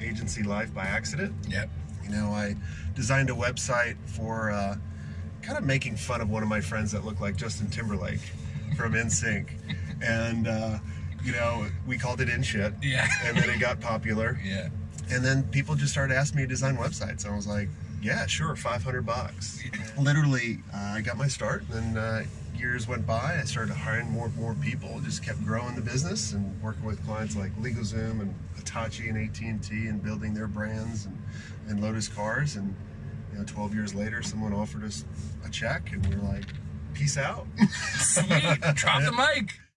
agency life by accident. Yep. You know, I designed a website for uh, kind of making fun of one of my friends that looked like Justin Timberlake from NSYNC. And, uh, you know, we called it In Shit. Yeah. And then it got popular. Yeah. And then people just started asking me to design websites. And I was like, yeah, sure, 500 bucks. Literally, uh, I got my start. And uh, years went by. I started hiring more and more people. Just kept growing the business and working with clients like LegalZoom and Hitachi and AT&T and building their brands and, and Lotus Cars. And you know, 12 years later, someone offered us a check, and we are like, peace out. Sweet. Drop the mic.